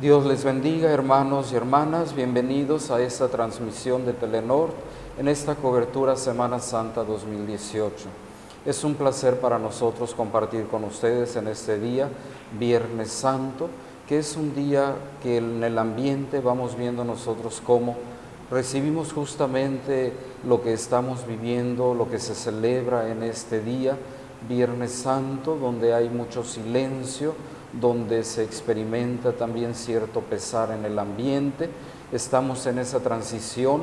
Dios les bendiga, hermanos y hermanas. Bienvenidos a esta transmisión de Telenor en esta cobertura Semana Santa 2018. Es un placer para nosotros compartir con ustedes en este día, Viernes Santo, que es un día que en el ambiente vamos viendo nosotros cómo recibimos justamente lo que estamos viviendo, lo que se celebra en este día, Viernes Santo, donde hay mucho silencio, donde se experimenta también cierto pesar en el ambiente. Estamos en esa transición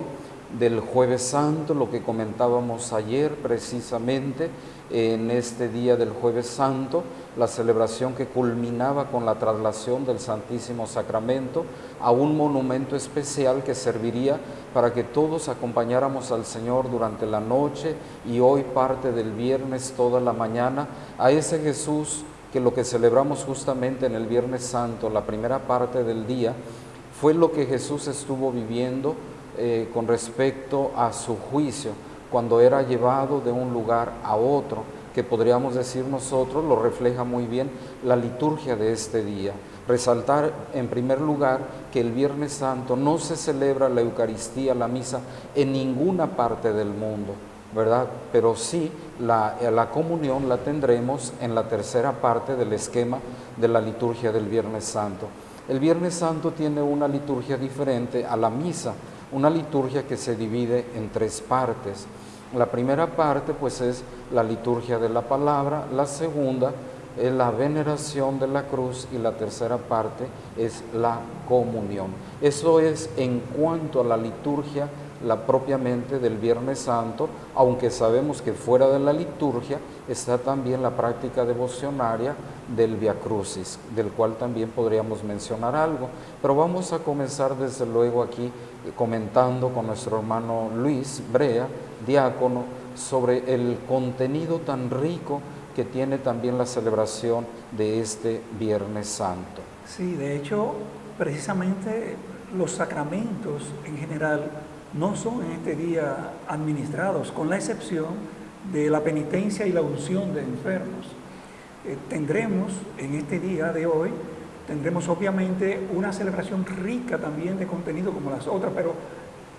del jueves santo, lo que comentábamos ayer precisamente, en este día del jueves santo, la celebración que culminaba con la traslación del Santísimo Sacramento a un monumento especial que serviría para que todos acompañáramos al Señor durante la noche y hoy parte del viernes toda la mañana a ese Jesús que lo que celebramos justamente en el Viernes Santo, la primera parte del día, fue lo que Jesús estuvo viviendo eh, con respecto a su juicio, cuando era llevado de un lugar a otro, que podríamos decir nosotros, lo refleja muy bien la liturgia de este día. Resaltar en primer lugar que el Viernes Santo no se celebra la Eucaristía, la misa, en ninguna parte del mundo ¿verdad? Pero sí, la, la, comunión la tendremos en la tercera parte del esquema de la liturgia del Viernes Santo. El Viernes Santo tiene una liturgia diferente a la misa, una liturgia que se divide en tres partes. La primera parte pues es la liturgia de la palabra, la segunda es la veneración de la cruz y la tercera parte es la comunión. Eso es en cuanto a la liturgia la propiamente del Viernes Santo, aunque sabemos que fuera de la liturgia está también la práctica devocionaria del Via Crucis, del cual también podríamos mencionar algo. Pero vamos a comenzar desde luego aquí comentando con nuestro hermano Luis Brea, diácono, sobre el contenido tan rico que tiene también la celebración de este Viernes Santo. Sí, de hecho, precisamente los sacramentos en general no son en este día administrados, con la excepción de la penitencia y la unción de enfermos. Eh, tendremos en este día de hoy, tendremos obviamente una celebración rica también de contenido como las otras, pero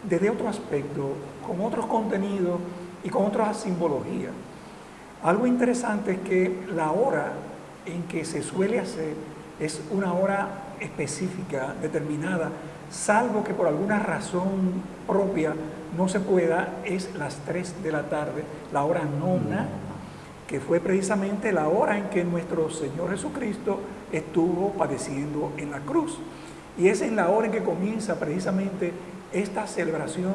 desde otro aspecto, con otros contenidos y con otra simbología. Algo interesante es que la hora en que se suele hacer es una hora específica, determinada, salvo que por alguna razón propia no se pueda, es las 3 de la tarde, la hora nona, que fue precisamente la hora en que nuestro Señor Jesucristo estuvo padeciendo en la cruz. Y es en la hora en que comienza precisamente esta celebración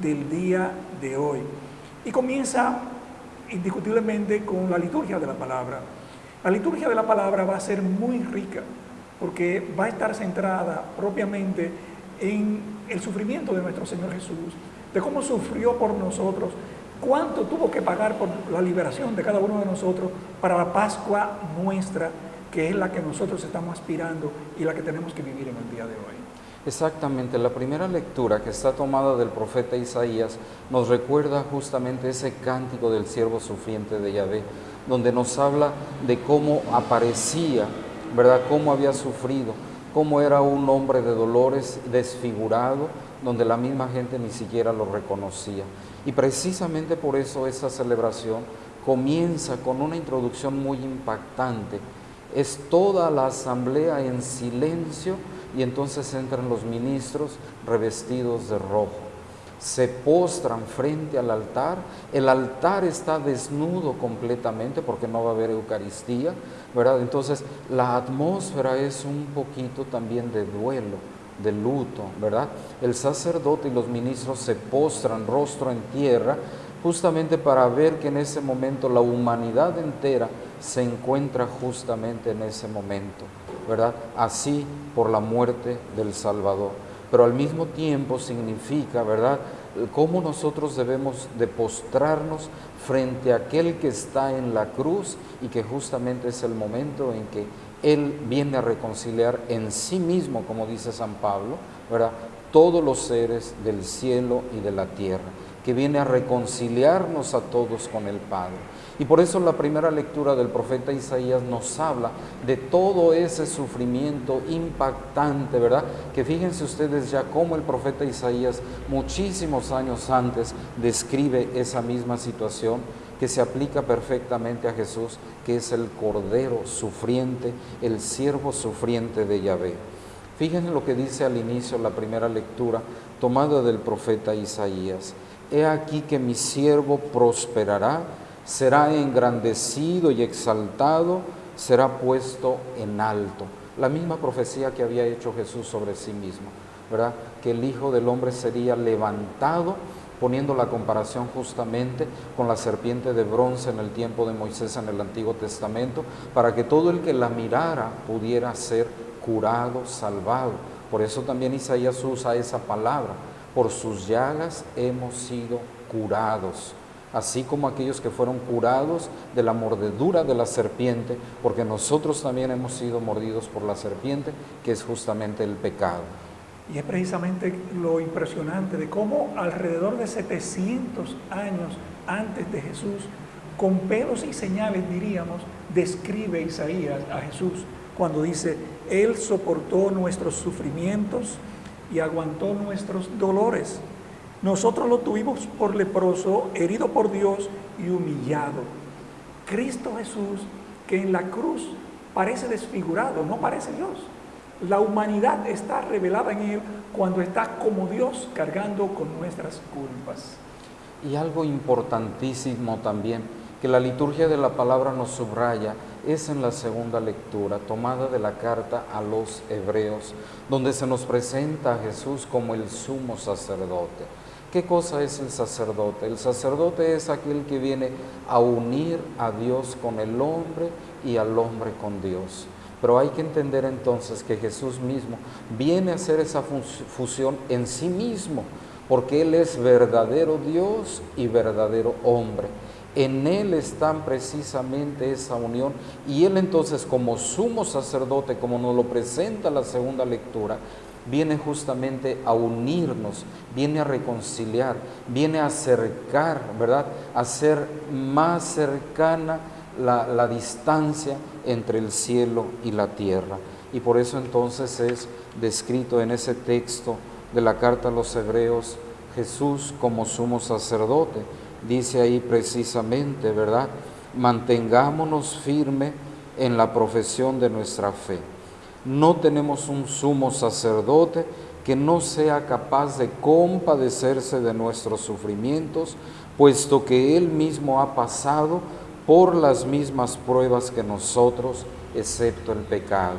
del día de hoy. Y comienza indiscutiblemente con la liturgia de la palabra. La liturgia de la palabra va a ser muy rica porque va a estar centrada propiamente en el sufrimiento de nuestro Señor Jesús, de cómo sufrió por nosotros, cuánto tuvo que pagar por la liberación de cada uno de nosotros para la Pascua nuestra, que es la que nosotros estamos aspirando y la que tenemos que vivir en el día de hoy. Exactamente, la primera lectura que está tomada del profeta Isaías nos recuerda justamente ese cántico del siervo sufriente de Yahvé, donde nos habla de cómo aparecía, ¿verdad? Cómo había sufrido, cómo era un hombre de dolores desfigurado, donde la misma gente ni siquiera lo reconocía. Y precisamente por eso esa celebración comienza con una introducción muy impactante. Es toda la asamblea en silencio y entonces entran los ministros revestidos de rojo se postran frente al altar, el altar está desnudo completamente porque no va a haber Eucaristía, ¿verdad? Entonces la atmósfera es un poquito también de duelo, de luto, ¿verdad? El sacerdote y los ministros se postran rostro en tierra justamente para ver que en ese momento la humanidad entera se encuentra justamente en ese momento, ¿verdad? Así por la muerte del Salvador pero al mismo tiempo significa, ¿verdad?, cómo nosotros debemos de postrarnos frente a aquel que está en la cruz y que justamente es el momento en que Él viene a reconciliar en sí mismo, como dice San Pablo, ¿verdad?, todos los seres del cielo y de la tierra, que viene a reconciliarnos a todos con el Padre. Y por eso la primera lectura del profeta Isaías nos habla de todo ese sufrimiento impactante, ¿verdad? Que fíjense ustedes ya cómo el profeta Isaías muchísimos años antes describe esa misma situación que se aplica perfectamente a Jesús, que es el Cordero sufriente, el siervo sufriente de Yahvé. Fíjense lo que dice al inicio la primera lectura tomada del profeta Isaías. He aquí que mi siervo prosperará, será engrandecido y exaltado, será puesto en alto. La misma profecía que había hecho Jesús sobre sí mismo, ¿verdad? Que el Hijo del Hombre sería levantado poniendo la comparación justamente con la serpiente de bronce en el tiempo de Moisés en el Antiguo Testamento, para que todo el que la mirara pudiera ser curado, salvado. Por eso también Isaías usa esa palabra, por sus llagas hemos sido curados, así como aquellos que fueron curados de la mordedura de la serpiente, porque nosotros también hemos sido mordidos por la serpiente, que es justamente el pecado. Y es precisamente lo impresionante de cómo alrededor de 700 años antes de Jesús, con pelos y señales diríamos, describe Isaías a Jesús cuando dice, Él soportó nuestros sufrimientos y aguantó nuestros dolores. Nosotros lo tuvimos por leproso, herido por Dios y humillado. Cristo Jesús, que en la cruz parece desfigurado, no parece Dios la humanidad está revelada en Él cuando está como Dios cargando con nuestras culpas. Y algo importantísimo también, que la liturgia de la palabra nos subraya, es en la segunda lectura, tomada de la carta a los hebreos, donde se nos presenta a Jesús como el sumo sacerdote. ¿Qué cosa es el sacerdote? El sacerdote es aquel que viene a unir a Dios con el hombre y al hombre con Dios. Pero hay que entender entonces que Jesús mismo viene a hacer esa fusión en sí mismo, porque Él es verdadero Dios y verdadero hombre. En Él está precisamente esa unión y Él entonces como sumo sacerdote, como nos lo presenta la segunda lectura, viene justamente a unirnos, viene a reconciliar, viene a acercar, ¿verdad? A ser más cercana la, distancia entre el cielo y la tierra. Y por eso entonces es descrito en ese texto de la carta a los hebreos Jesús como sumo sacerdote. Dice ahí precisamente, ¿verdad? Mantengámonos firme en la profesión de nuestra fe. No tenemos un sumo sacerdote que no sea capaz de compadecerse de nuestros sufrimientos, puesto que Él mismo ha pasado por las mismas pruebas que nosotros, excepto el pecado.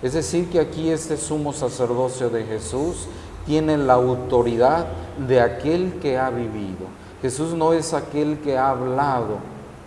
Es decir, que aquí este sumo sacerdocio de Jesús tiene la autoridad de aquel que ha vivido. Jesús no es aquel que ha hablado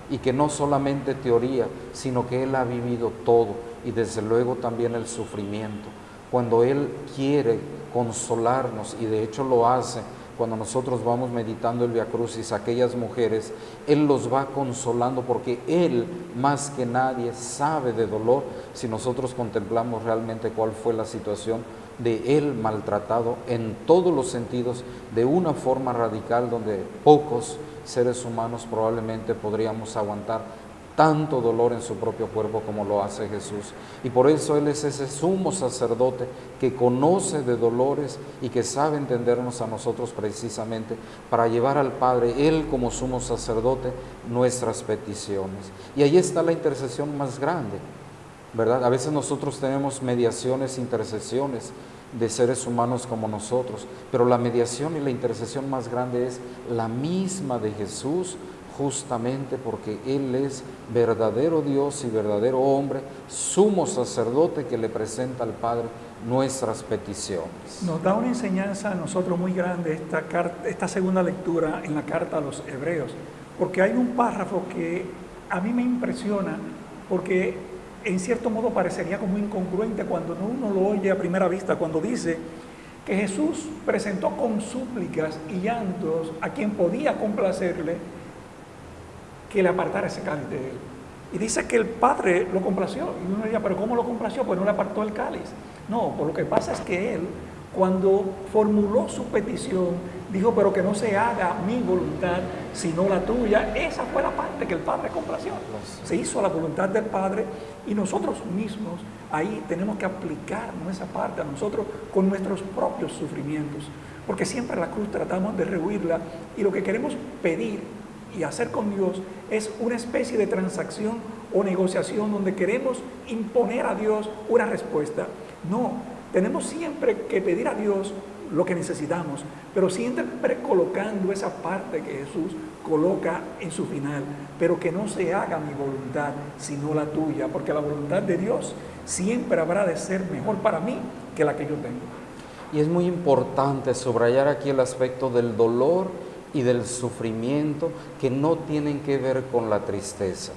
y que no solamente teoría, sino que Él ha vivido todo y desde luego también el sufrimiento. Cuando Él quiere consolarnos y de hecho lo hace, cuando nosotros vamos meditando el Via Crucis, aquellas mujeres, Él los va consolando porque Él más que nadie sabe de dolor si nosotros contemplamos realmente cuál fue la situación de Él maltratado en todos los sentidos, de una forma radical donde pocos seres humanos probablemente podríamos aguantar tanto dolor en su propio cuerpo como lo hace Jesús. Y por eso Él es ese sumo sacerdote que conoce de dolores y que sabe entendernos a nosotros precisamente para llevar al Padre, Él como sumo sacerdote, nuestras peticiones. Y ahí está la intercesión más grande, ¿verdad? A veces nosotros tenemos mediaciones, intercesiones de seres humanos como nosotros, pero la mediación y la intercesión más grande es la misma de Jesús justamente porque Él es verdadero Dios y verdadero hombre, sumo sacerdote que le presenta al Padre nuestras peticiones. Nos da una enseñanza a nosotros muy grande esta, carta, esta segunda lectura en la carta a los hebreos, porque hay un párrafo que a mí me impresiona, porque en cierto modo parecería como incongruente cuando uno lo oye a primera vista, cuando dice que Jesús presentó con súplicas y llantos a quien podía complacerle que le apartara ese cáliz de él. Y dice que el Padre lo complació. Y uno diría, pero ¿cómo lo complació? Pues no le apartó el cáliz. No, por lo que pasa es que él, cuando formuló su petición, dijo, pero que no se haga mi voluntad, sino la tuya. Esa fue la parte que el Padre complació. Se hizo la voluntad del Padre y nosotros mismos ahí tenemos que aplicar esa parte a nosotros con nuestros propios sufrimientos. Porque siempre la cruz tratamos de rehuirla y lo que queremos pedir y hacer con Dios es una especie de transacción o negociación donde queremos imponer a Dios una respuesta. No, tenemos siempre que pedir a Dios lo que necesitamos, pero siempre colocando esa parte que Jesús coloca en su final, pero que no se haga mi voluntad, sino la tuya, porque la voluntad de Dios siempre habrá de ser mejor para mí que la que yo tengo. Y es muy importante subrayar aquí el aspecto del dolor y del sufrimiento que no tienen que ver con la tristeza.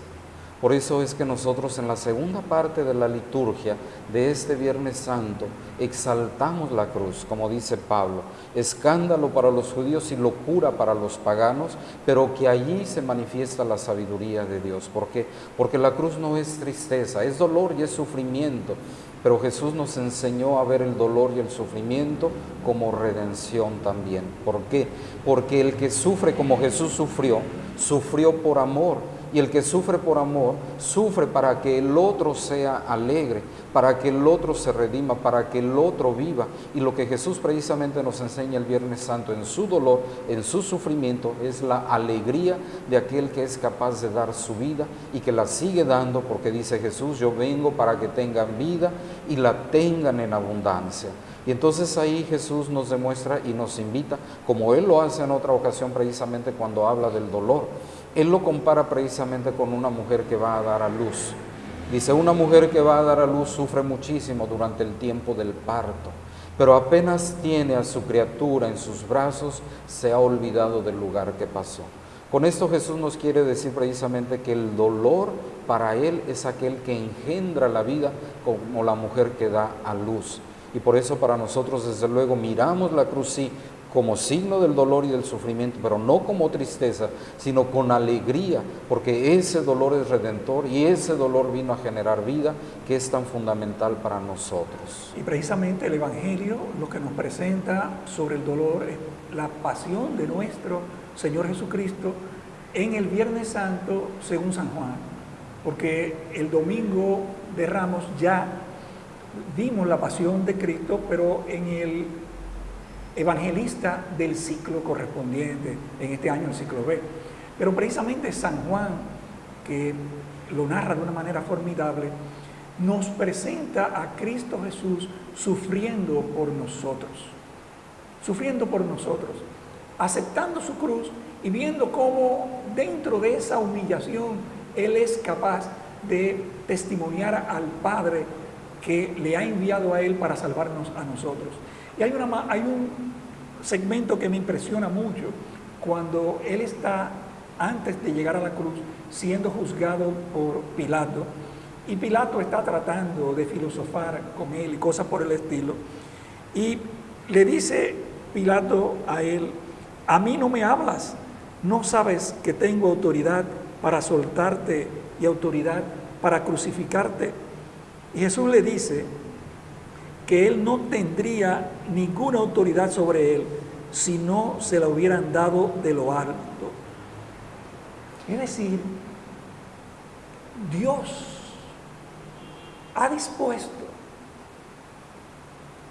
Por eso es que nosotros en la segunda parte de la liturgia de este Viernes Santo exaltamos la cruz, como dice Pablo, escándalo para los judíos y locura para los paganos, pero que allí se manifiesta la sabiduría de Dios. ¿Por qué? Porque la cruz no es tristeza, es dolor y es sufrimiento, pero Jesús nos enseñó a ver el dolor y el sufrimiento como redención también. ¿Por qué? Porque el que sufre como Jesús sufrió, sufrió por amor y el que sufre por amor, sufre para que el otro sea alegre, para que el otro se redima, para que el otro viva. Y lo que Jesús precisamente nos enseña el Viernes Santo en su dolor, en su sufrimiento, es la alegría de aquel que es capaz de dar su vida y que la sigue dando porque dice Jesús, yo vengo para que tengan vida y la tengan en abundancia. Y entonces ahí Jesús nos demuestra y nos invita, como Él lo hace en otra ocasión precisamente cuando habla del dolor él lo compara precisamente con una mujer que va a dar a luz. Dice, una mujer que va a dar a luz sufre muchísimo durante el tiempo del parto, pero apenas tiene a su criatura en sus brazos, se ha olvidado del lugar que pasó. Con esto Jesús nos quiere decir precisamente que el dolor para Él es aquel que engendra la vida como la mujer que da a luz. Y por eso para nosotros desde luego miramos la cruz sí como signo del dolor y del sufrimiento, pero no como tristeza, sino con alegría, porque ese dolor es redentor y ese dolor vino a generar vida que es tan fundamental para nosotros. Y precisamente el Evangelio lo que nos presenta sobre el dolor es la pasión de nuestro Señor Jesucristo en el Viernes Santo según San Juan, porque el domingo de Ramos ya vimos la pasión de Cristo, pero en el evangelista del ciclo correspondiente, en este año el ciclo B. Pero precisamente San Juan, que lo narra de una manera formidable, nos presenta a Cristo Jesús sufriendo por nosotros, sufriendo por nosotros, aceptando su cruz y viendo cómo dentro de esa humillación Él es capaz de testimoniar al Padre que le ha enviado a Él para salvarnos a nosotros. Y hay, una, hay un segmento que me impresiona mucho cuando él está, antes de llegar a la cruz, siendo juzgado por Pilato. Y Pilato está tratando de filosofar con él y cosas por el estilo. Y le dice Pilato a él, a mí no me hablas, no sabes que tengo autoridad para soltarte y autoridad para crucificarte. Y Jesús le dice, que él no tendría ninguna autoridad sobre él si no se la hubieran dado de lo alto. Es decir, Dios ha dispuesto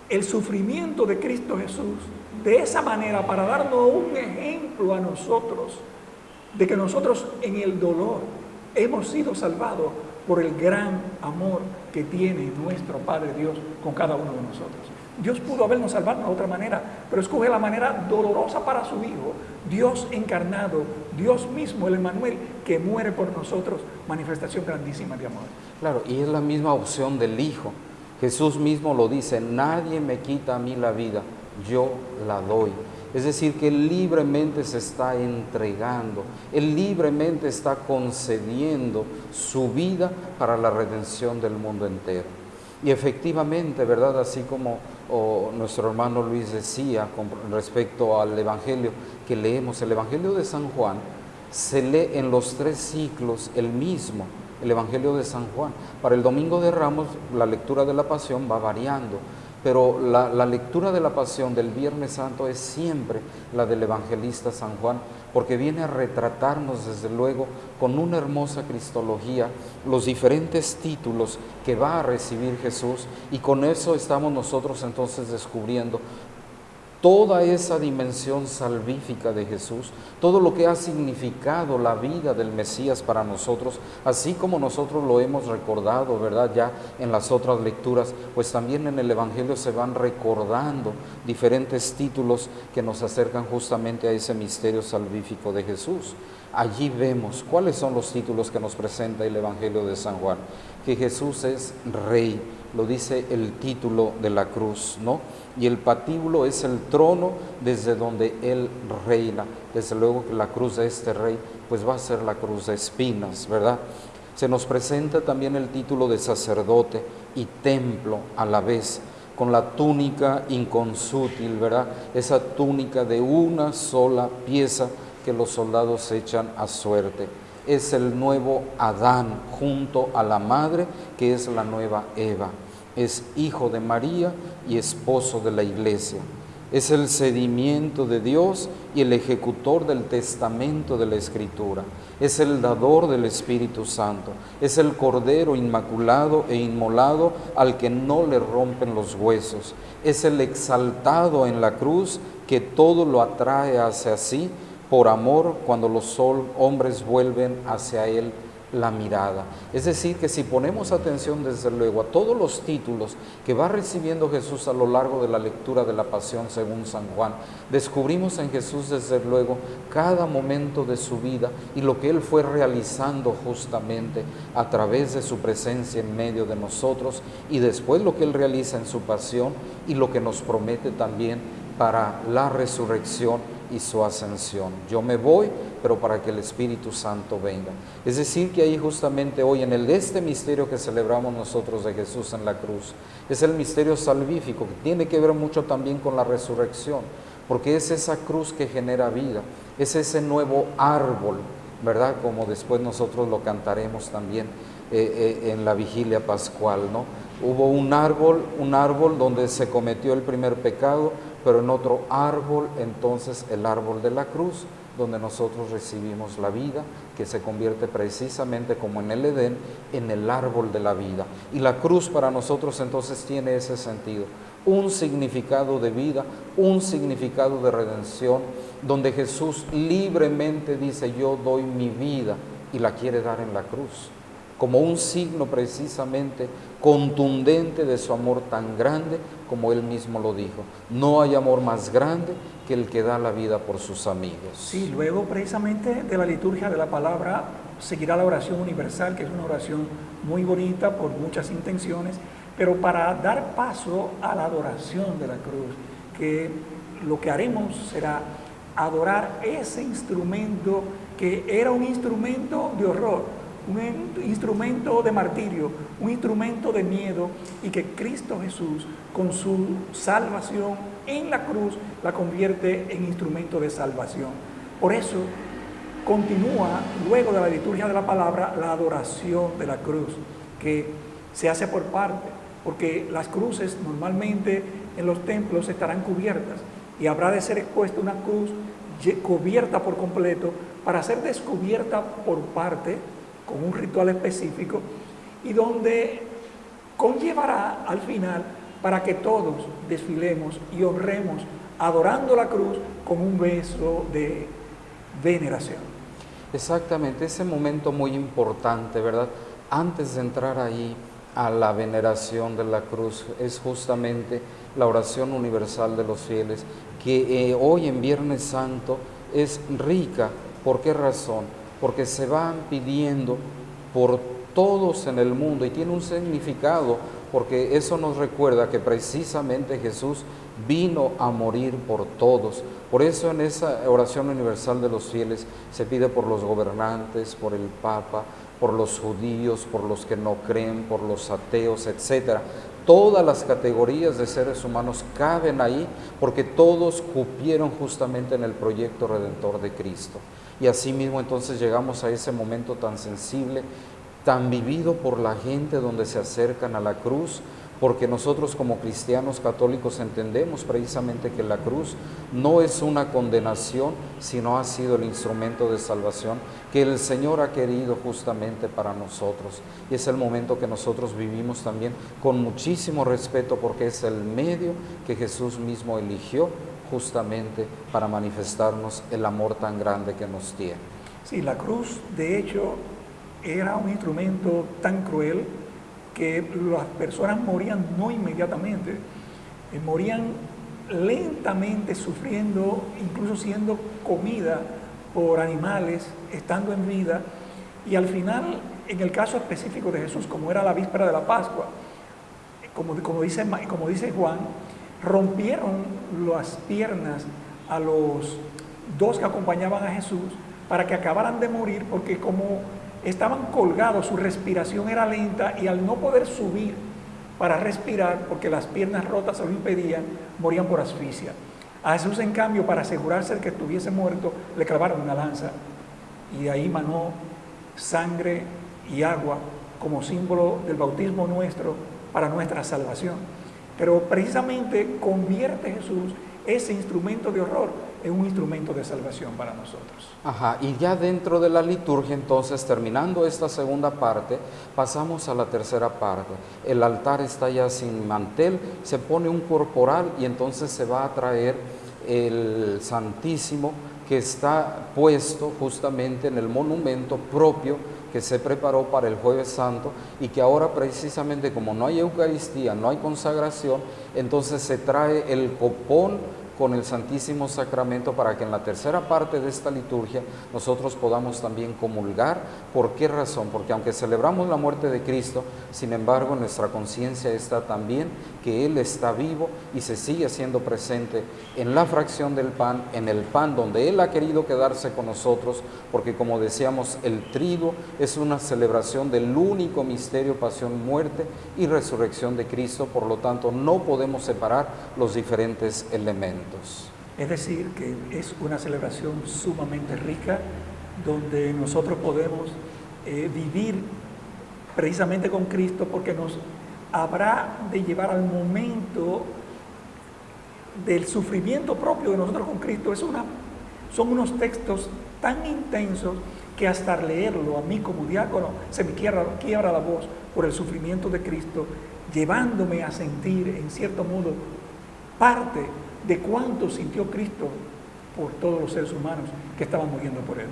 el sufrimiento de Cristo Jesús de esa manera para darnos un ejemplo a nosotros de que nosotros en el dolor hemos sido salvados por el gran amor que tiene nuestro Padre Dios con cada uno de nosotros. Dios pudo habernos salvado de otra manera, pero escoge la manera dolorosa para su Hijo, Dios encarnado, Dios mismo, el Emmanuel, que muere por nosotros, manifestación grandísima de amor. Claro, y es la misma opción del Hijo. Jesús mismo lo dice, nadie me quita a mí la vida, yo la doy. Es decir, que Él libremente se está entregando, Él libremente está concediendo su vida para la redención del mundo entero. Y efectivamente, ¿verdad? Así como nuestro hermano Luis decía con respecto al Evangelio que leemos, el Evangelio de San Juan se lee en los tres ciclos el mismo, el Evangelio de San Juan. Para el Domingo de Ramos la lectura de la Pasión va variando, pero la, lectura de la pasión del Viernes Santo es siempre la del evangelista San Juan, porque viene a retratarnos desde luego con una hermosa cristología los diferentes títulos que va a recibir Jesús y con eso estamos nosotros entonces descubriendo toda esa dimensión salvífica de Jesús, todo lo que ha significado la vida del Mesías para nosotros, así como nosotros lo hemos recordado, ¿verdad? Ya en las otras lecturas, pues también en el Evangelio se van recordando diferentes títulos que nos acercan justamente a ese misterio salvífico de Jesús. Allí vemos cuáles son los títulos que nos presenta el Evangelio de San Juan, que Jesús es Rey, lo dice el título de la cruz, ¿no? Y el patíbulo es el trono desde donde Él reina. Desde luego que la cruz de este rey, pues va a ser la cruz de espinas, ¿verdad? Se nos presenta también el título de sacerdote y templo a la vez, con la túnica inconsútil, ¿verdad? Esa túnica de una sola pieza que los soldados echan a suerte es el nuevo Adán junto a la madre que es la nueva Eva es hijo de María y esposo de la iglesia. Es el sedimiento de Dios y el ejecutor del testamento de la Escritura. Es el dador del Espíritu Santo. Es el Cordero inmaculado e inmolado al que no le rompen los huesos. Es el exaltado en la cruz que todo lo atrae hacia sí por amor cuando los hombres vuelven hacia Él la mirada. Es decir, que si ponemos atención desde luego a todos los títulos que va recibiendo Jesús a lo largo de la lectura de la pasión según San Juan, descubrimos en Jesús desde luego cada momento de su vida y lo que Él fue realizando justamente a través de su presencia en medio de nosotros y después lo que Él realiza en su pasión y lo que nos promete también para la resurrección y su ascensión. Yo me voy, pero para que el Espíritu Santo venga. Es decir, que ahí justamente hoy en el este misterio que celebramos nosotros de Jesús en la cruz, es el misterio salvífico, que tiene que ver mucho también con la resurrección, porque es esa cruz que genera vida, es ese nuevo árbol, ¿verdad? Como después nosotros lo cantaremos también eh, eh, en la vigilia pascual, ¿no? Hubo un árbol, un árbol donde se cometió el primer pecado, pero en otro árbol, entonces el árbol de la cruz, donde nosotros recibimos la vida, que se convierte precisamente como en el Edén, en el árbol de la vida. Y la cruz para nosotros entonces tiene ese sentido, un significado de vida, un significado de redención, donde Jesús libremente dice, yo doy mi vida y la quiere dar en la cruz como un signo precisamente contundente de su amor tan grande como él mismo lo dijo. No hay amor más grande que el que da la vida por sus amigos. Sí, luego precisamente de la liturgia de la palabra seguirá la oración universal, que es una oración muy bonita por muchas intenciones, pero para dar paso a la adoración de la cruz, que lo que haremos será adorar ese instrumento que era un instrumento de horror, un instrumento de martirio, un instrumento de miedo y que Cristo Jesús con su salvación en la cruz la convierte en instrumento de salvación. Por eso continúa luego de la liturgia de la palabra la adoración de la cruz, que se hace por parte, porque las cruces normalmente en los templos estarán cubiertas y habrá de ser expuesta una cruz cubierta por completo para ser descubierta por parte con un ritual específico y donde conllevará al final para que todos desfilemos y honremos adorando la cruz con un beso de veneración. Exactamente, ese momento muy importante, ¿verdad? Antes de entrar ahí a la veneración de la cruz, es justamente la oración universal de los fieles, que eh, hoy en Viernes Santo es rica. ¿Por qué razón? Porque se van pidiendo por todos en el mundo y tiene un significado porque eso nos recuerda que precisamente Jesús vino a morir por todos. Por eso en esa oración universal de los fieles se pide por los gobernantes, por el Papa, por los judíos, por los que no creen, por los ateos, etc. Todas las categorías de seres humanos caben ahí porque todos cupieron justamente en el proyecto redentor de Cristo. Y así mismo entonces llegamos a ese momento tan sensible, tan vivido por la gente donde se acercan a la cruz, porque nosotros como cristianos católicos entendemos precisamente que la cruz no es una condenación, sino ha sido el instrumento de salvación que el Señor ha querido justamente para nosotros. Y es el momento que nosotros vivimos también con muchísimo respeto porque es el medio que Jesús mismo eligió justamente para manifestarnos el amor tan grande que nos tiene. Sí, la cruz de hecho era un instrumento tan cruel que las personas morían no inmediatamente, eh, morían lentamente sufriendo, incluso siendo comida por animales, estando en vida, y al final, en el caso específico de Jesús, como era la víspera de la Pascua, como, como, dice, como dice Juan, rompieron las piernas a los dos que acompañaban a Jesús para que acabaran de morir, porque como estaban colgados, su respiración era lenta y al no poder subir para respirar, porque las piernas rotas se lo impedían, morían por asfixia. A Jesús, en cambio, para asegurarse de que estuviese muerto, le clavaron una lanza y de ahí manó sangre y agua como símbolo del bautismo nuestro para nuestra salvación. Pero precisamente convierte Jesús ese instrumento de horror es un instrumento de salvación para nosotros. Ajá, y ya dentro de la liturgia, entonces, terminando esta segunda parte, pasamos a la tercera parte. El altar está ya sin mantel, se pone un corporal y entonces se va a traer el Santísimo que está puesto justamente en el monumento propio que se preparó para el jueves santo y que ahora precisamente como no hay Eucaristía, no hay consagración, entonces se trae el copón con el Santísimo Sacramento para que en la tercera parte de esta liturgia nosotros podamos también comulgar. ¿Por qué razón? Porque aunque celebramos la muerte de Cristo, sin embargo nuestra conciencia está también que Él está vivo y se sigue haciendo presente en la fracción del pan, en el pan donde Él ha querido quedarse con nosotros, porque como decíamos, el trigo es una celebración del único misterio, pasión, muerte y resurrección de Cristo, por lo tanto no podemos separar los diferentes elementos. Es decir, que es una celebración sumamente rica donde nosotros podemos eh, vivir precisamente con Cristo porque nos habrá de llevar al momento del sufrimiento propio de nosotros con Cristo. Son unos textos tan intensos que hasta leerlo a mí como diácono se me quiebra la voz por el sufrimiento de Cristo, llevándome a sentir en cierto modo parte de cuánto sintió Cristo por todos los seres humanos que estaban muriendo por Él.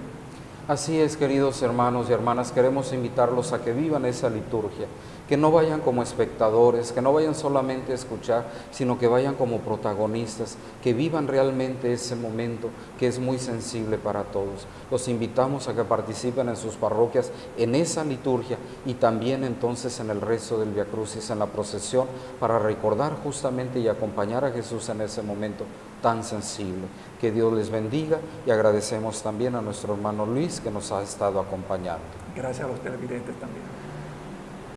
Así es, queridos hermanos y hermanas, queremos invitarlos a que vivan esa liturgia, que no vayan como espectadores, que no vayan solamente a escuchar, sino que vayan como protagonistas, que vivan realmente ese momento que es muy sensible para todos. Los invitamos a que participen en sus parroquias en esa liturgia y también entonces en el resto del Via Crucis, en la procesión, para recordar justamente y acompañar a Jesús en ese momento tan sensible. Que Dios les bendiga y agradecemos también a nuestro hermano Luis que nos ha estado acompañando. Gracias a los televidentes también.